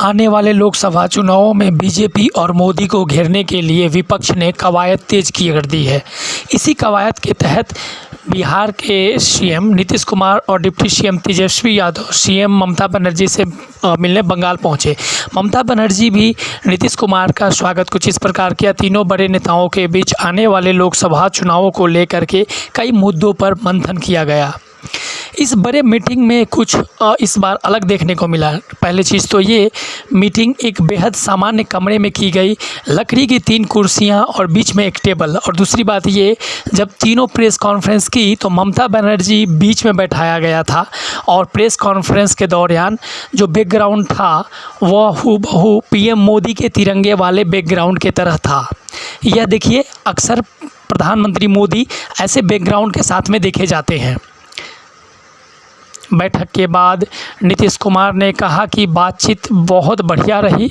आने वाले लोकसभा चुनावों में बीजेपी और मोदी को घेरने के लिए विपक्ष ने कवायद तेज की कर दी है। इसी कवायद के तहत बिहार के सीएम नीतीश कुमार और deputy CM Tejashwi Yadav, CM Mamata Banerjee से मिलने बंगाल पहुँचे। ममता बनर्जी भी नीतीश कुमार का स्वागत कुछ इस प्रकार किया। तीनों बड़े नेताओं के बीच आने वाले लोकसभा चुनावों को लेकर के कई मुद्दों पर मंथन किया गया। इस बड़े मीटिंग में कुछ इस बार अलग देखने को मिला। पहली चीज़ तो ये, मीटिंग एक बेहद सामान्य कमरे में की गई। लकड़ी की तीन कुर्सियाँ और बीच में एक टेबल। और दूसरी बात ये, जब तीनों प्रेस कॉन्फ्रेंस की तो ममता बनर्जी बीच में बैठाया गया था। और प्रेस कॉन्फ्रेंस के दौरान जो बैकग्राउंड था, वह हूबहू पीएम मोदी के तिरंगे वाले बैकग्राउंड के तरह था। यह देखिए, अक्सर प्रधानमंत्री मोदी ऐसे बैकग्राउंड के साथ में देखे जाते हैं। बैठक के बाद नीतीश कुमार ने कहा कि बातचीत बहुत बढ़िया रही।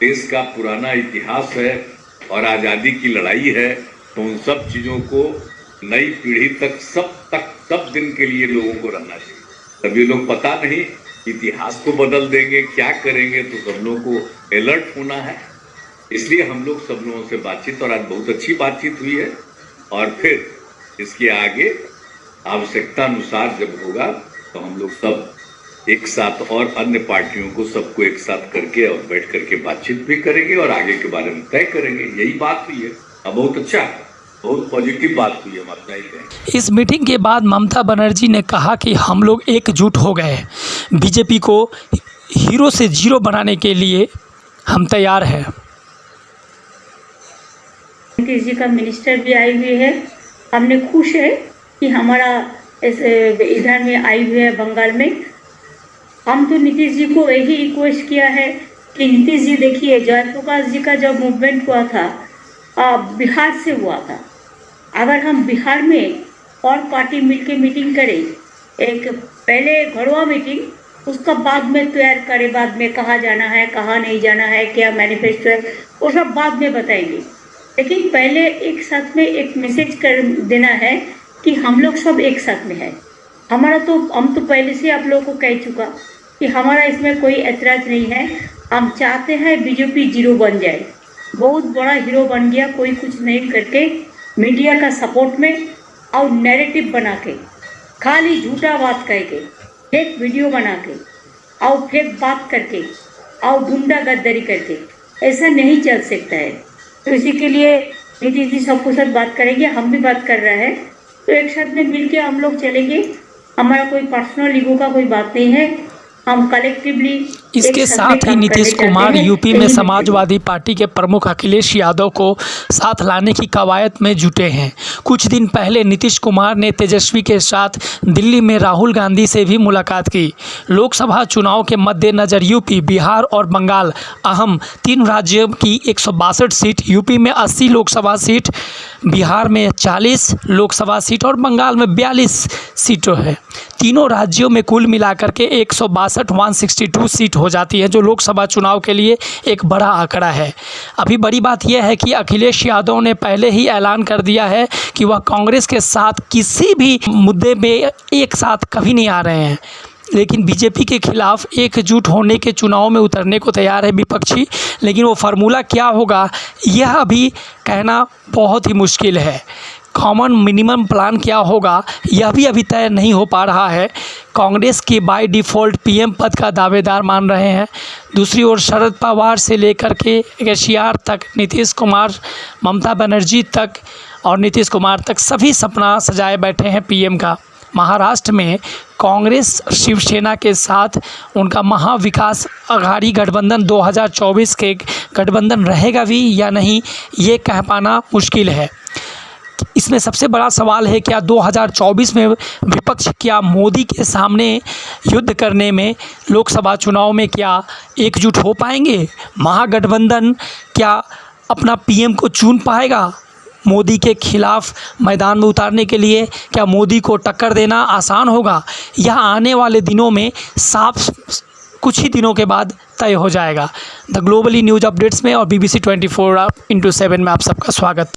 देश का पुराना इतिहास है और आज़ादी की लड़ाई है तो उन सब चीज़ों को नई पीढ़ी तक सब तक सब दिन के लिए लोगों को रहना चाहिए। तभी लोग पता नहीं इतिहास को बदल देंगे, क्या करेंगे तो सब लोगों को अलर्ट होना है। इसलिए हम लोग सब लोगों से बातचीत, और आज बहुत अच्छी बातचीत हुई है। और फिर इसके आगे आवश्यकता अनुसार जब होगा तो हम लोग सब एक साथ और अन्य पार्टियों को सबको एक साथ करके और बैठ करके बातचीत भी करेंगे और आगे के बारे में तय करेंगे। यही बात हुई है। अब बहुत अच्छा बहुत पॉजिटिव बात हुई हम अपना ही इस मीटिंग के बाद ममता बनर्जी ने कहा कि हम लोग एकजुट हो गए बीजेपी को हीरो से ज़ीरो बनाने के लिए हम तैयार हैं। नीतीश जी का मिनिस्टर भी आई हुई है। हमने खुश है। कि हमारा इधर में आई हुई है बंगाल में। हम तो नीतीश जी को यही रिक्वेस्ट किया है कि नीतीश जी देखिए, जयप्रकाश जी का जब मूवमेंट हुआ था बिहार से हुआ था। अगर हम बिहार में और पार्टी मिलके मीटिंग करें, एक पहले घरवा मीटिंग उसका बाद में तैयार करें, बाद में कहाँ जाना है, कहाँ नहीं जाना है, क्या मैनिफेस्टो है, वो सब बाद में बताएँगे। लेकिन पहले एक साथ में एक मैसेज कर देना है कि हम लोग सब एक साथ में है। हमारा तो हम तो पहले से आप लोगों को कह चुका कि हमारा इसमें कोई ऐतराज नहीं है। हम चाहते हैं बीजेपी ज़ीरो बन जाए। बहुत बड़ा हीरो बन गया कोई कुछ नहीं करके मीडिया का सपोर्ट में और नैरेटिव बना के, खाली झूठा बात कह के फेक वीडियो बना के, और फेक बात करके, और गुंडा गद्दारी करके, ऐसा नहीं चल सकता है। तो इसी के लिए, नीतीश जी सबको साथ बात करेंगे। हम भी बात कर रहे हैं। तो एक साथ में मिल के हम लोग चलेंगे। हमारा कोई पर्सनल ईगो का कोई बात नहीं है। हम कलेक्टिवली इसके साथ ही नीतीश कुमार यूपी में समाजवादी पार्टी के प्रमुख अखिलेश यादव को साथ लाने की कवायद में जुटे हैं। कुछ दिन पहले नीतीश कुमार ने तेजस्वी के साथ दिल्ली में राहुल गांधी से भी मुलाकात की। लोकसभा चुनाव के मद्देनज़र यूपी बिहार और बंगाल अहम तीन राज्यों की एक सौ बासठ सीट यूपी में 80 लोकसभा सीट बिहार में 40 लोकसभा सीट और बंगाल में 42 सीटों है। तीनों राज्यों में कुल मिलाकर के एक सौ सीट हो जाती है, जो लोकसभा चुनाव के लिए एक बड़ा आंकड़ा है। अभी बड़ी बात यह है कि अखिलेश यादव ने पहले ही ऐलान कर दिया है कि वह कांग्रेस के साथ किसी भी मुद्दे में एक साथ कभी नहीं आ रहे हैं। लेकिन बीजेपी के खिलाफ एकजुट होने के चुनाव में उतरने को तैयार है विपक्षी। लेकिन वो फार्मूला क्या होगा, यह अभी कहना बहुत ही मुश्किल है। कॉमन मिनिमम प्लान क्या होगा, यह भी अभी तय नहीं हो पा रहा है। कांग्रेस की बाय डिफ़ॉल्ट पीएम पद का दावेदार मान रहे हैं। दूसरी ओर शरद पवार से लेकर के केसीआर तक, नीतीश कुमार, ममता बनर्जी तक और नीतीश कुमार तक सभी सपना सजाए बैठे हैं पीएम का। महाराष्ट्र में कांग्रेस शिवसेना के साथ उनका महाविकास अघाड़ी गठबंधन 2024 के गठबंधन रहेगा भी या नहीं, ये कह पाना मुश्किल है। इसमें सबसे बड़ा सवाल है, क्या 2024 में विपक्ष, क्या मोदी के सामने युद्ध करने में लोकसभा चुनाव में क्या एकजुट हो पाएँगे? महागठबंधन क्या अपना पीएम को चुन पाएगा? मोदी के खिलाफ मैदान में उतारने के लिए क्या मोदी को टक्कर देना आसान होगा? यह आने वाले दिनों में साफ़ कुछ ही दिनों के बाद तय हो जाएगा। द ग्लोबली न्यूज़ अपडेट्स में और BBC B C twenty four into seven में आप सबका स्वागत।